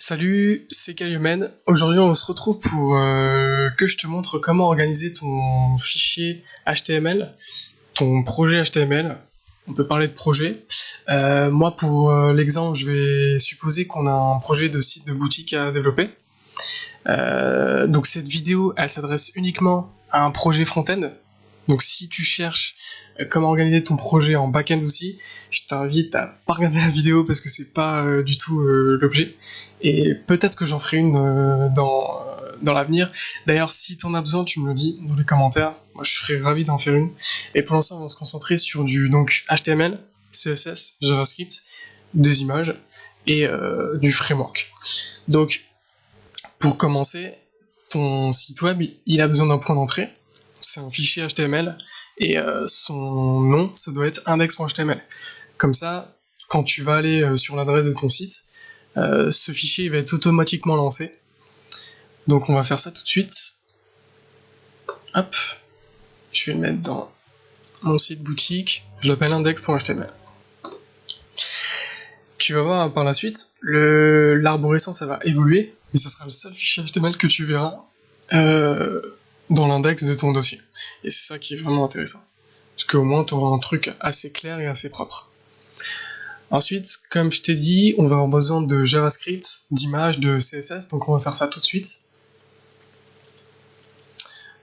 Salut, c'est Calumen. Aujourd'hui, on se retrouve pour euh, que je te montre comment organiser ton fichier HTML, ton projet HTML. On peut parler de projet. Euh, moi, pour euh, l'exemple, je vais supposer qu'on a un projet de site de boutique à développer. donc cette vidéo, elle s'adresse uniquement à un projet front-end. Donc si tu cherches comment organiser ton projet en back-end aussi, je t'invite à pas regarder la vidéo parce que c'est pas euh, du tout euh, l'objet. Et peut-être que j'en ferai une euh, dans, dans l'avenir. D'ailleurs, si t'en as besoin, tu me le dis dans les commentaires. Moi, je serais ravi d'en faire une. Et pour l'instant, on va se concentrer sur du donc HTML, CSS, JavaScript, des images et du framework. Donc, pour commencer, ton site web, il a besoin d'un point d'entrée. C'est un fichier HTML et son nom, ça doit être index.html. Comme ça, quand tu vas aller euh, sur l'adresse de ton site, euh, ce fichier va être automatiquement lancé. Donc on va faire ça tout de suite. Hop, je vais le mettre dans mon site boutique, je l'appelle index.html. Tu vas voir par la suite, l'arborescence va évoluer, mais ça sera le seul fichier HTML que tu verras euh, dans l'index de ton dossier. Et c'est ça qui est vraiment intéressant. Parce qu'au moins tu auras un truc assez clair et assez propre. Ensuite, comme je t'ai dit, on va avoir besoin de JavaScript, d'images, de CSS, donc on va faire ça tout de suite.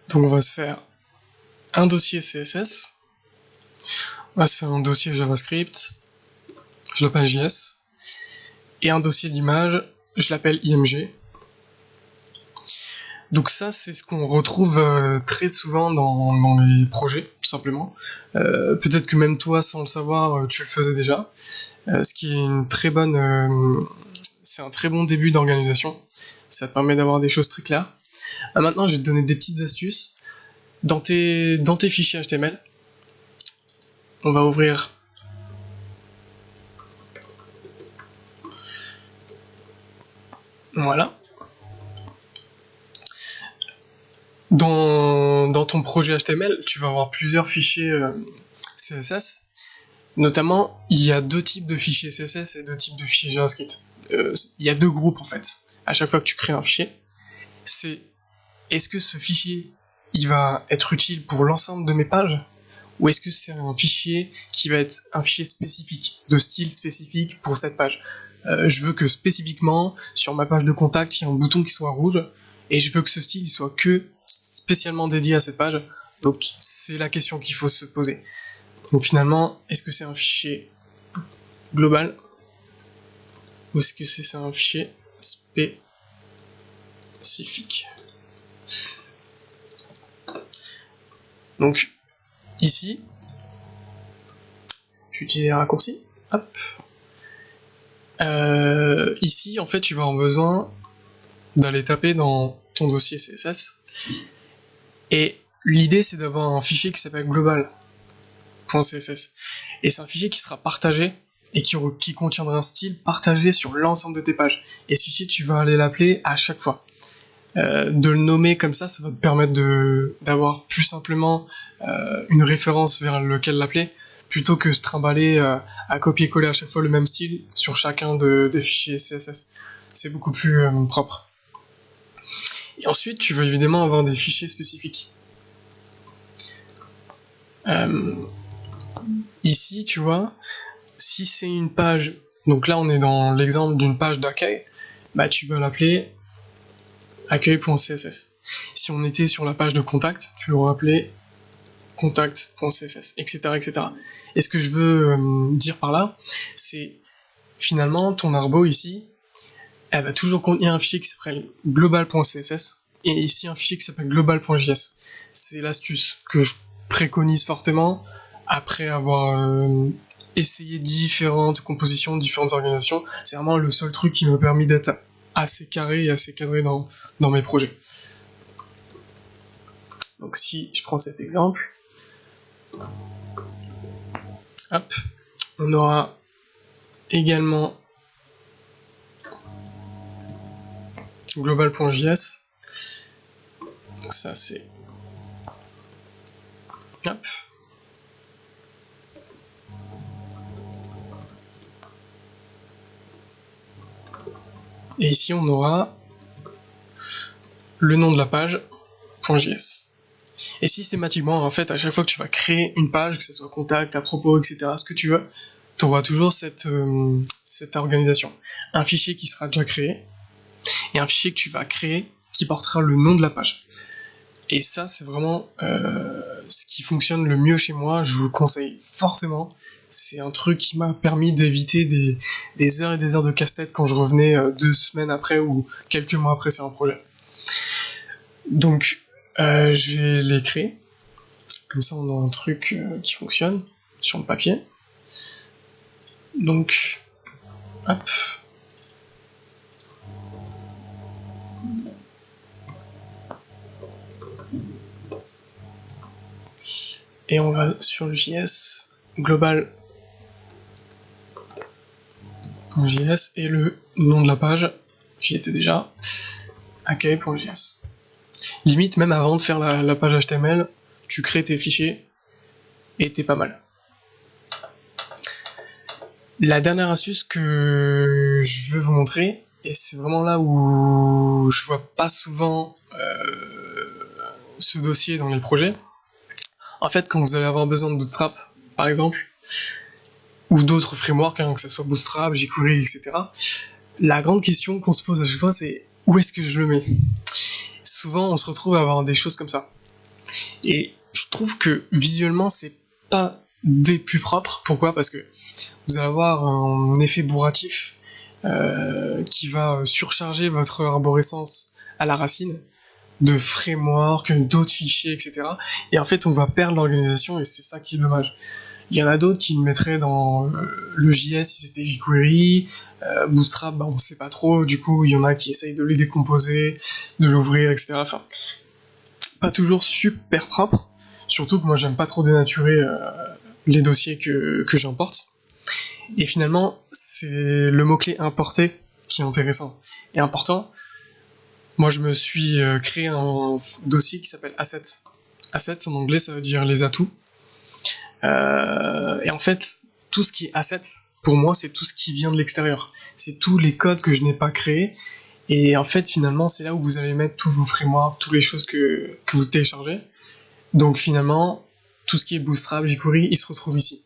Donc on va se faire un dossier CSS, on va se faire un dossier JavaScript, je l'appelle JS, et un dossier d'image, je l'appelle IMG. Donc ça, c'est ce qu'on retrouve euh, très souvent dans, les projets, tout simplement. Euh, peut-être que même toi, sans le savoir, euh, tu le faisais déjà. ce qui est une très bonne, c'est un très bon début d'organisation. Ça te permet d'avoir des choses très claires. maintenant, je vais te donner des petites astuces. Dans tes, dans tes fichiers HTML, on va ouvrir Voilà. Dans, ton projet HTML, tu vas avoir plusieurs fichiers euh, CSS. Notamment, il y a deux types de fichiers CSS et deux types de fichiers JavaScript. Euh, il y a deux groupes en fait. À chaque fois que tu crées un fichier, c'est est-ce que ce fichier il va être utile pour l'ensemble de mes pages ou est-ce que c'est un fichier qui va être un fichier spécifique, de style spécifique pour cette page? Euh, Je veux que spécifiquement, sur ma page de contact, il y ait un bouton qui soit rouge, et je veux que ce style soit que spécialement dédié à cette page. Donc c'est la question qu'il faut se poser. Donc finalement, est-ce que c'est un fichier global ou est-ce que c'est un fichier spécifique? Donc ici, j'utilise un raccourci. Hop. Euh, ici, en fait, tu vas avoir besoin d'aller taper dans ton dossier CSS. Et l'idée, c'est d'avoir un fichier qui s'appelle global.css. Et c'est un fichier qui sera partagé et qui, qui contiendra un style partagé sur l'ensemble de tes pages. Et ce fichier, tu vas aller l'appeler à chaque fois. Euh, de le nommer comme ça, ça va te permettre d'avoir plus simplement euh, une référence vers lequel l'appeler, plutôt que se trimballer euh, à copier-coller à chaque fois le même style sur chacun des fichiers CSS. C'est beaucoup plus propre. Ensuite, tu vas évidemment avoir des fichiers spécifiques. Euh, ici, tu vois, si c'est une page, donc là on est dans l'exemple d'une page d'accueil, bah tu vas l'appeler accueil.css. Si on était sur la page de contact, tu l'aurais appelé contact.css, etc., etc. Et ce que je veux euh, dire par là, c'est finalement ton arbo ici, elle va toujours contenir un fichier qui s'appelle global.css et ici un fichier qui s'appelle global.js. C'est l'astuce que je préconise fortement après avoir euh, essayé différentes compositions, différentes organisations. C'est vraiment le seul truc qui m'a permis d'être assez carré et assez cadré dans, dans mes projets. Donc si je prends cet exemple, hop, on aura également global.js. Ça c'est. Hop. Et ici, on aura le nom de la page, .js. Et systématiquement, en fait, à chaque fois que tu vas créer une page, que ce soit contact, à propos, etc., ce que tu veux, tu auras toujours euh, cette organisation. Un fichier qui sera déjà créé, et un fichier que tu vas créer qui portera le nom de la page. Et ça, c'est vraiment euh, ce qui fonctionne le mieux chez moi. Je vous le conseille fortement. C'est un truc qui m'a permis d'éviter des, heures et des heures de casse-tête quand je revenais euh, deux semaines après ou quelques mois après sur un projet. Donc, euh, je vais les créer. Comme ça, on a un truc qui fonctionne sur le papier. Donc, hop. Et on va sur le JS global .js et le nom de la page, j'y étais déjà, accueil.js. Limite, même avant de faire la, la, page HTML, tu crées tes fichiers et t'es pas mal. La dernière astuce que je veux vous montrer, et c'est vraiment là où je vois pas souvent euh, ce dossier dans les projets, en fait, quand vous allez avoir besoin de Bootstrap, par exemple, ou d'autres frameworks, hein, que ce soit Bootstrap, jQuery, etc., la grande question qu'on se pose à chaque fois, c'est où est-ce que je le mets? Souvent, on se retrouve à avoir des choses comme ça. Et je trouve que visuellement, c'est pas des plus propres. Pourquoi? Parce que vous allez avoir un effet bourratif qui va surcharger votre arborescence à la racine de framework, d'autres fichiers, etc. Et en fait, on va perdre l'organisation et c'est ça qui est dommage. Il y en a d'autres qui le mettraient dans euh, le JS si c'était jQuery, euh, Bootstrap, bah, on sait pas trop, du coup il y en a qui essayent de les décomposer, de l'ouvrir, etc. Enfin, pas toujours super propre, surtout que moi j'aime pas trop dénaturer euh, les dossiers que, que j'importe. Et finalement, c'est le mot-clé importer qui est intéressant et important, moi, je me suis euh, créé un dossier qui s'appelle Assets. Assets, en anglais, ça veut dire les atouts. Euh, et en fait, tout ce qui est Assets, pour moi, c'est tout ce qui vient de l'extérieur. C'est tous les codes que je n'ai pas créés. Et en fait, finalement, c'est là où vous allez mettre tous vos frameworks, toutes les choses que, que vous téléchargez. Donc finalement, tout ce qui est Bootstrap, jQuery, il se retrouve ici.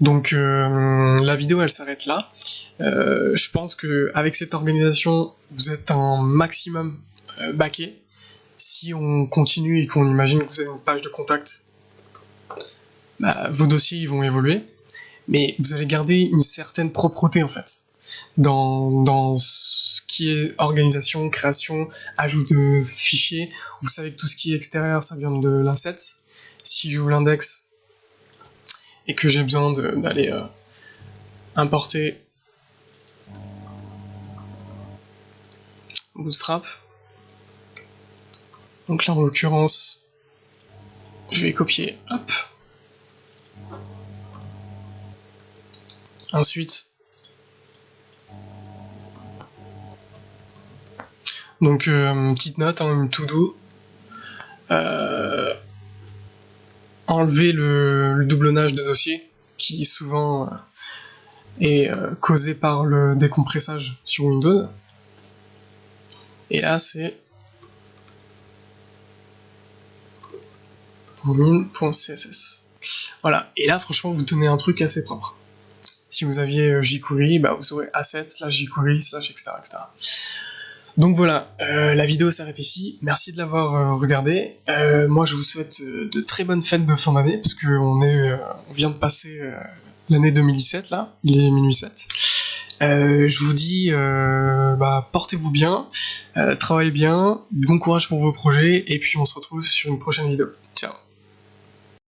Donc euh, la vidéo elle s'arrête là. Euh, je pense que avec cette organisation vous êtes un maximum euh, baqué. Si on continue et qu'on imagine que vous avez une page de contact, bah, vos dossiers ils vont évoluer, mais vous allez garder une certaine propreté en fait dans, dans ce qui est organisation, création, ajout de fichiers. Vous savez que tout ce qui est extérieur ça vient de l'asset. Si j'ouvre l'index, et que j'ai besoin d'aller euh, importer Bootstrap. Donc là en l'occurrence, je vais copier, hop. Ensuite, donc euh, petite note, hein, une to-do. Euh, enlever le, doublonnage de dossier qui souvent euh, est euh, causé par le décompressage sur Windows. Et là c'est min.css. Voilà, et là franchement vous tenez un truc assez propre. Si vous aviez euh, jQuery, bah, vous aurez assets slash jQuery slash etc. etc. Donc voilà, euh, la vidéo s'arrête ici. Merci de l'avoir euh, regardé. Euh, moi, je vous souhaite de très bonnes fêtes de fin d'année, parce qu'on vient de passer l'année 2017 là, il est minuit 7. je vous dis, bah, portez-vous bien, travaillez bien, bon courage pour vos projets, et puis on se retrouve sur une prochaine vidéo. Ciao